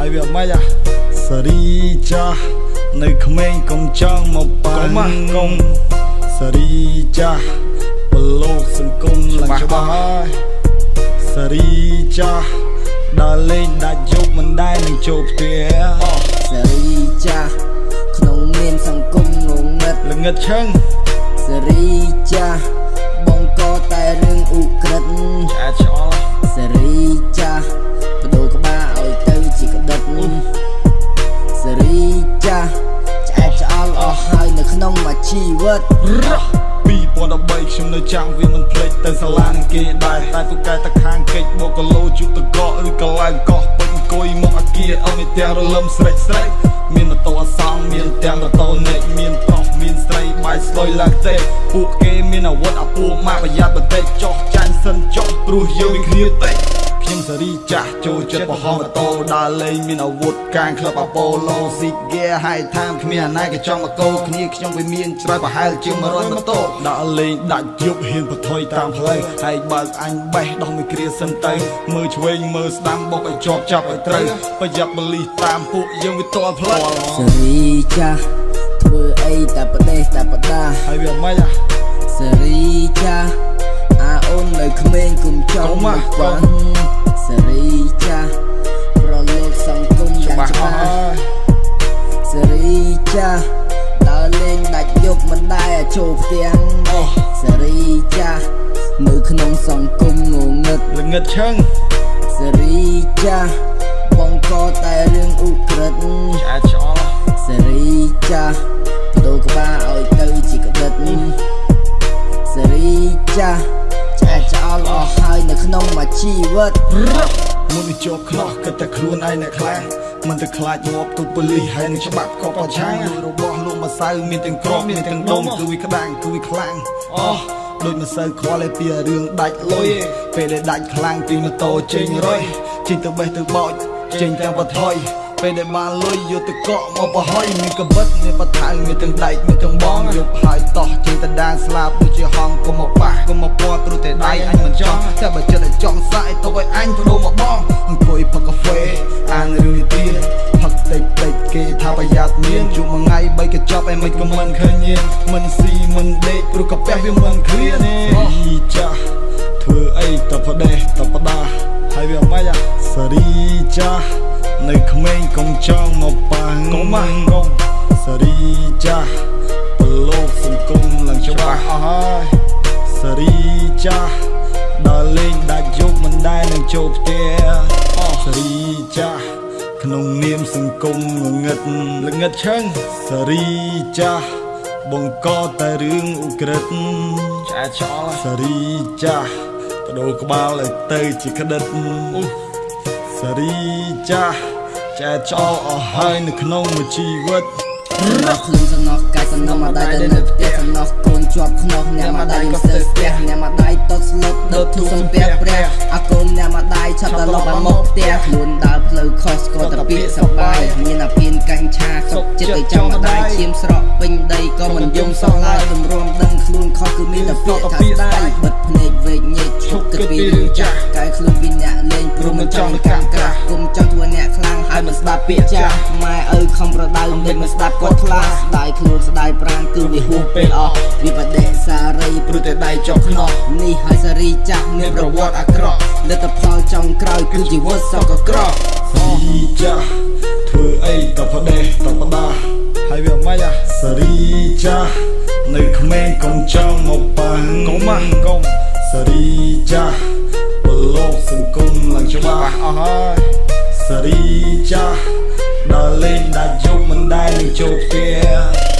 ហើយវាមិនអាសេរីចាស់នៅក្មេងកុំចង់មកប៉ាំងកុំសេរីចាស់ប្រឡូកសង្គមឡើងច្បាស់ហើយសេរីចាស់ដល់លេងដាច់យប់មិនដែលនឹងចូលផ្ទះសេរីចាស់ក្នុងនាមសង្គមងងឹតល្ងិតឈឹងសេរីចាស់បងកតែរឿងឧក្រិដ្ឋឆ្អែតឆ្អល់សេរីចា វិតរះ2013ខ្ញុំនៅចាំវាមិនភ្លេចទៅសាលានឹងគេដែរតែទូកែតាខាងកិច្ចបូកគីឡូជុតតកកឬកន្លែងកោះពេញអង្គុយមកអាគារអស់មានទាំងរលឹមស្រេចស្រេចមានម៉ូតូអសងមានទាំងម៉ូតូនេកមានប្រុសមានស្រីបាយស្លុយឡើងទេពួកគេមានអាវុធអាពួកម៉ាក់ប្រយ័ត្នបន្តិចចោះចាញ់សិនចោះព្រោះយើងមានគ្នាតិច ខ្ញុំសេរីចាស់ចូលចិត្តបរហោះម៉ូតូដើរលេងមានអាវុធកាងក្លឹបអាប៉ូឡូស៊ីហ្គេហៃថាមគ្មានអាណាក៏ចង់មកកោគ្នាខ្ញុំវាមានច្រើនប្រហែលជាង100ម៉ូតូដើរលេងដាច់យប់ហ៊ានបថុយតាមផ្លូវហើយបើកអញបេះដោះមួយគ្រាសិនទៅមើលឆ្វេងមើលស្ដាំបុកឲ្យជាប់ចាប់ឲ្យត្រូវប្រយ័ត្នបលិសតាមពួកយើងវាតល់ផ្លូវសេរីចាស់ធ្វើអីតែប្រទេសតែបដាហើយវាមិនអាសេរីចាស់អាអូននៅ ក្មេងគុំចង់កុំមកហ៎បាំងសេរីចាស់ប្រលោកសង្គមយ៉ាងច្បាស់អច្បាស់ស់ហើយសេរីចាស់ដើរលេងដាច់យប់មិនដែលចូលផ្ទាំងអូសេរីចាស់នៅក្នុងសង្គមងងឹតល្ងិតឈឹងសេរីចាស់បងកតែរឿងឧក្រិដ្ឋឆ្អែតឆ្អល់សេរីចាស់បដូរក្បាលឲ្យទៅជាក្តិតសេរីចាស់ ក្នុងមួយជីវិតមុននឹងជាប់ខ្នោះគិតតែខ្លួនឯងអ្នកខ្លាំងមិនទៅខ្លាចងាប់ទុកប៉ូលីសហើយនឹងច្បាប់ក៏ប្រឆាំងរបស់លោកម្សៅមានទាំងក្របមានទាំងដុំគឺវាក្តាំងគឺវាខ្លាំងអូដូចមិនសូវខ្វល់ឯពីរឿងដាច់លុយពេលដែលដាច់ខ្លាំងពីម៉ូតូចេញរុយចេញទៅបេះទៅបោចចេញទាំងបថុយ ពេលដែលបានលុយយកទៅកក់មកបរហុយមានកបិតមានបថៅមានទាំងដែកមានទាំងបងយកហើយតោះចេញទៅដានស្លាប់ដូចជាហងកុំមកប៉ះកុំមកពាត់ព្រោះតែដៃអញមិនចង់តែបើចិត្តឲ្យចង់សាយទុកឲ្យអញបដូរមកបងអង្គុយផឹកកាហ្វេអានរឿងនិទានផឹកតិចតិចគេថាប្រយ័ត្នមានជួបមួយថ្ងៃបីកញ្ចប់ឯមិនក៏មិនឃើញញៀនមិនស៊ីមិនដេកព្រោះកាពះវាមិនឃ្លានអីចាស់ធ្វើអីតផ្ដេសតផ្ដាហើយវាមិនអាសេរីចាស់ នៅក្មេងកុំចង់មកប៉ាំងកុំមកកុំសេរីចាស់ប្រឡូកសង្គមឡើងច្បាស់អស់ហើយសេរីចាស់ដល់លេងដាច់យប់មិនដែលនឹងចូលផ្ទះអស់សេរីចាស់ក្នុងនាមសង្គមងងឹតល្ងិតឈឹងសេរីចាស់បង្កតែរឿងឧក្រិដ្ឋឆ្អែតឆ្អល់សេរីចាស់បដូរក្បាលឲ្យទៅជាក្តិតអូ សេរីចាស់ចែកចោលអស់ហើយនៅក្នុងមួយជីវិតសំណោះខ្លួនសំណោះកាយសំណោះមកដៃទៅនៅផ្ទះសំណោះកូនជាប់ខ្នោះអ្នកមកដៃក៏ស្ទើរស្ទះអ្នកមកដៃតត់ស្លុតដុតធូសំពះព្រះអាកូនអ្នកមកដៃឆាប់ដល់លប់បានមកផ្ទះខ្លួនដើរផ្លូវខុសស្គាល់តែពាក្យសបាយមានអាពៀនកាញ់ឆាសុកចិត្តទៅចាំមកដៃឈាមស្រក់ពេញដីក៏មិនយំសោះឡើយទម្រាំដឹងខ្លួនខុសគឺមានតែពាក្យថាស្ដាយបិទភ្នែកវែកញែកឈប់គិតពីរឿងចាស់ ចង់កាំងក្រាស់គុំចង់ធ្វើអ្នកខ្លាំងហើយមិនស្ដាប់ពាក្យចាស់ម៉ែឪខំប្រដៅមិនមិនស្ដាប់គាត់ខ្លាចស្ដាយខ្លួនស្ដាយប្រាណគឺវាហួសពេលអស់វាបដិសារីព្រោះតែដៃចុះខ្នោះនេះហើយសារីចាស់មានប្រវត្តិអាក្រក់លទ្ធផលចុងក្រោយគឺជីវិតសក់កក្រក់សេរីចាស់ធ្វើអីតផ្ដេសតផ្ដាហើយវាមិនអាសេរីចាស់នៅក្មេងកុំចង់មកប៉ាំងកុំមកកុំសេរីចាស់ ប្រឡូកសង្គមឡើងច្បាស់អស់ហើយសេរីចាស់ដល់លេងដាច់យប់មិនដែលនឹងចូលផ្ទះ